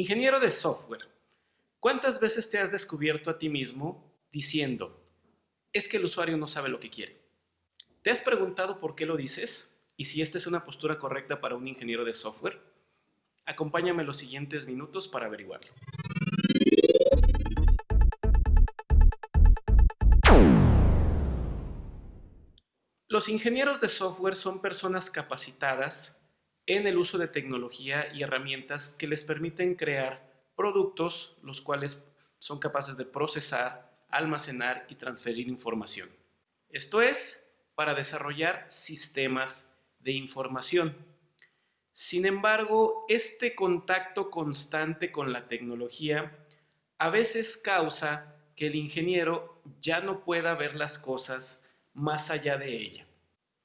Ingeniero de software, ¿cuántas veces te has descubierto a ti mismo diciendo, es que el usuario no sabe lo que quiere? ¿Te has preguntado por qué lo dices? ¿Y si esta es una postura correcta para un ingeniero de software? Acompáñame los siguientes minutos para averiguarlo. Los ingenieros de software son personas capacitadas en el uso de tecnología y herramientas que les permiten crear productos los cuales son capaces de procesar, almacenar y transferir información. Esto es, para desarrollar sistemas de información. Sin embargo, este contacto constante con la tecnología a veces causa que el ingeniero ya no pueda ver las cosas más allá de ella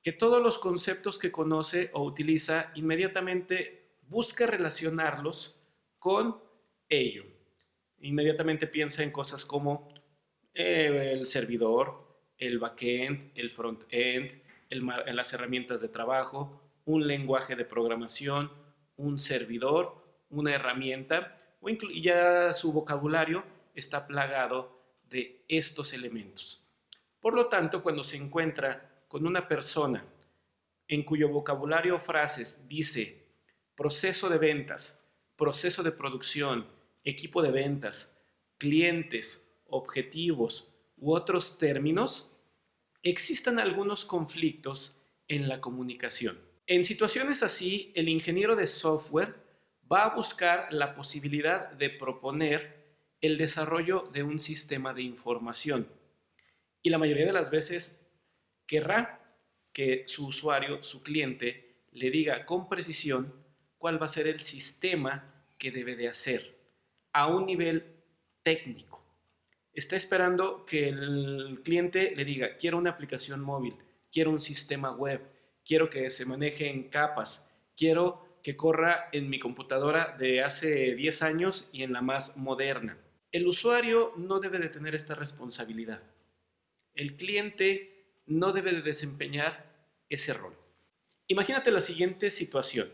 que todos los conceptos que conoce o utiliza inmediatamente busca relacionarlos con ello. Inmediatamente piensa en cosas como eh, el servidor, el backend, el frontend, en las herramientas de trabajo, un lenguaje de programación, un servidor, una herramienta, o y ya su vocabulario está plagado de estos elementos. Por lo tanto, cuando se encuentra con una persona en cuyo vocabulario o frases dice proceso de ventas, proceso de producción, equipo de ventas, clientes, objetivos u otros términos, existen algunos conflictos en la comunicación. En situaciones así, el ingeniero de software va a buscar la posibilidad de proponer el desarrollo de un sistema de información. Y la mayoría de las veces querrá que su usuario, su cliente, le diga con precisión cuál va a ser el sistema que debe de hacer a un nivel técnico. Está esperando que el cliente le diga, quiero una aplicación móvil, quiero un sistema web, quiero que se maneje en capas, quiero que corra en mi computadora de hace 10 años y en la más moderna. El usuario no debe de tener esta responsabilidad. El cliente no debe de desempeñar ese rol. Imagínate la siguiente situación.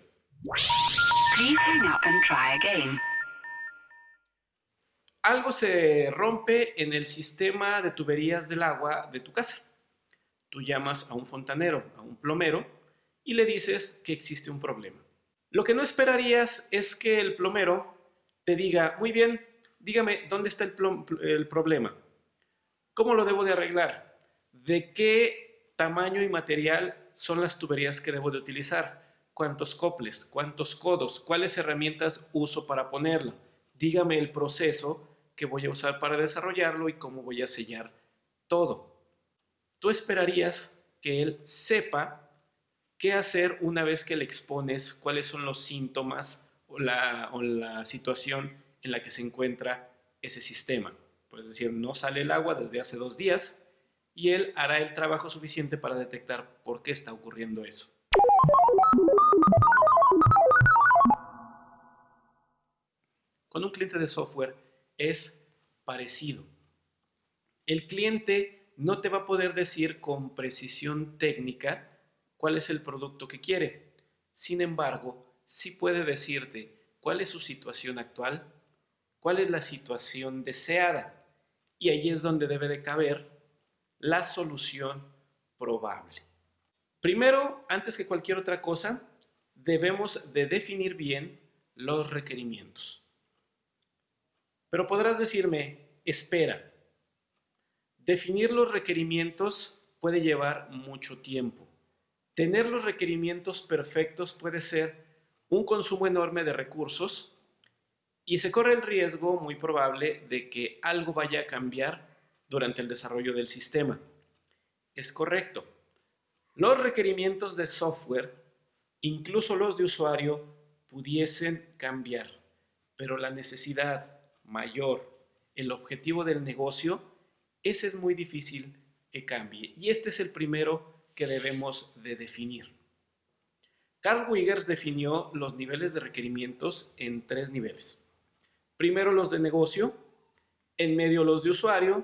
Algo se rompe en el sistema de tuberías del agua de tu casa. Tú llamas a un fontanero, a un plomero, y le dices que existe un problema. Lo que no esperarías es que el plomero te diga, muy bien, dígame, ¿dónde está el, el problema? ¿Cómo lo debo de arreglar? De qué tamaño y material son las tuberías que debo de utilizar, cuántos coples, cuántos codos, cuáles herramientas uso para ponerlo. Dígame el proceso que voy a usar para desarrollarlo y cómo voy a sellar todo. Tú esperarías que él sepa qué hacer una vez que le expones cuáles son los síntomas o la, situación en la que se encuentra ese sistema. Puedes decir, no sale el agua desde hace dos días, y él hará el trabajo suficiente para detectar por qué está ocurriendo eso. Con un cliente de software es parecido. El cliente no te va a poder decir con precisión técnica cuál es el producto que quiere. Sin embargo, sí puede decirte cuál es su situación actual, cuál es la situación deseada. Y ahí es donde debe de caber la solución probable. Primero, antes que cualquier otra cosa, debemos de definir bien los requerimientos. Pero podrás decirme, espera, definir los requerimientos puede llevar mucho tiempo. Tener los requerimientos perfectos puede ser un consumo enorme de recursos y se corre el riesgo muy probable de que algo vaya a cambiar durante el desarrollo del sistema. Es correcto. Los requerimientos de software, incluso los de usuario, pudiesen cambiar, pero la necesidad mayor, el objetivo del negocio, ese es muy difícil que cambie. Y este es el primero que debemos de definir. Carl Wiggers definió los niveles de requerimientos en tres niveles. Primero los de negocio, en medio los de usuario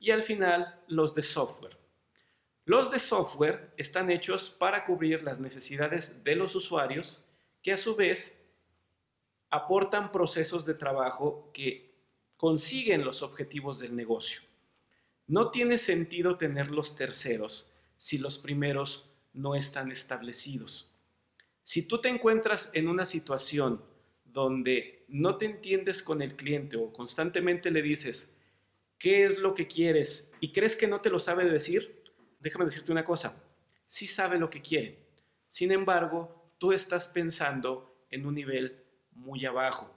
y al final los de software. Los de software están hechos para cubrir las necesidades de los usuarios que a su vez aportan procesos de trabajo que consiguen los objetivos del negocio. No tiene sentido tener los terceros si los primeros no están establecidos. Si tú te encuentras en una situación donde no te entiendes con el cliente o constantemente le dices qué es lo que quieres y crees que no te lo sabe decir, déjame decirte una cosa, sí sabe lo que quiere. Sin embargo, tú estás pensando en un nivel muy abajo.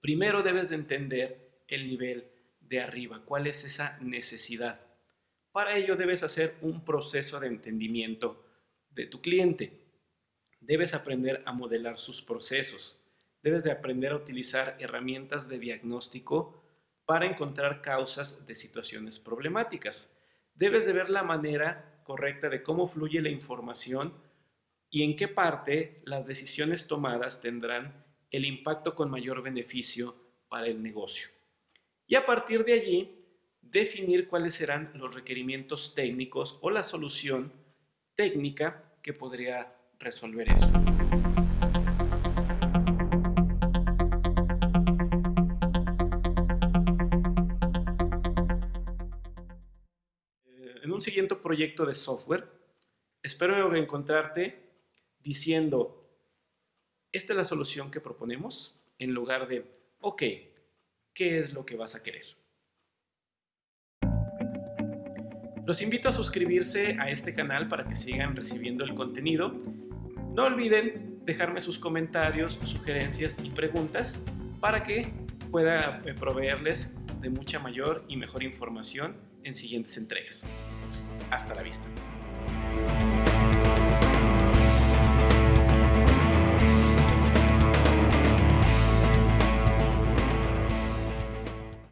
Primero debes de entender el nivel de arriba, cuál es esa necesidad. Para ello debes hacer un proceso de entendimiento de tu cliente. Debes aprender a modelar sus procesos. Debes de aprender a utilizar herramientas de diagnóstico para encontrar causas de situaciones problemáticas. Debes de ver la manera correcta de cómo fluye la información y en qué parte las decisiones tomadas tendrán el impacto con mayor beneficio para el negocio. Y a partir de allí, definir cuáles serán los requerimientos técnicos o la solución técnica que podría resolver eso. Siguiente proyecto de software, espero encontrarte diciendo, esta es la solución que proponemos, en lugar de, ok, ¿qué es lo que vas a querer? Los invito a suscribirse a este canal para que sigan recibiendo el contenido. No olviden dejarme sus comentarios, sugerencias y preguntas para que pueda eh, proveerles de mucha mayor y mejor información en siguientes entregas. Hasta la vista.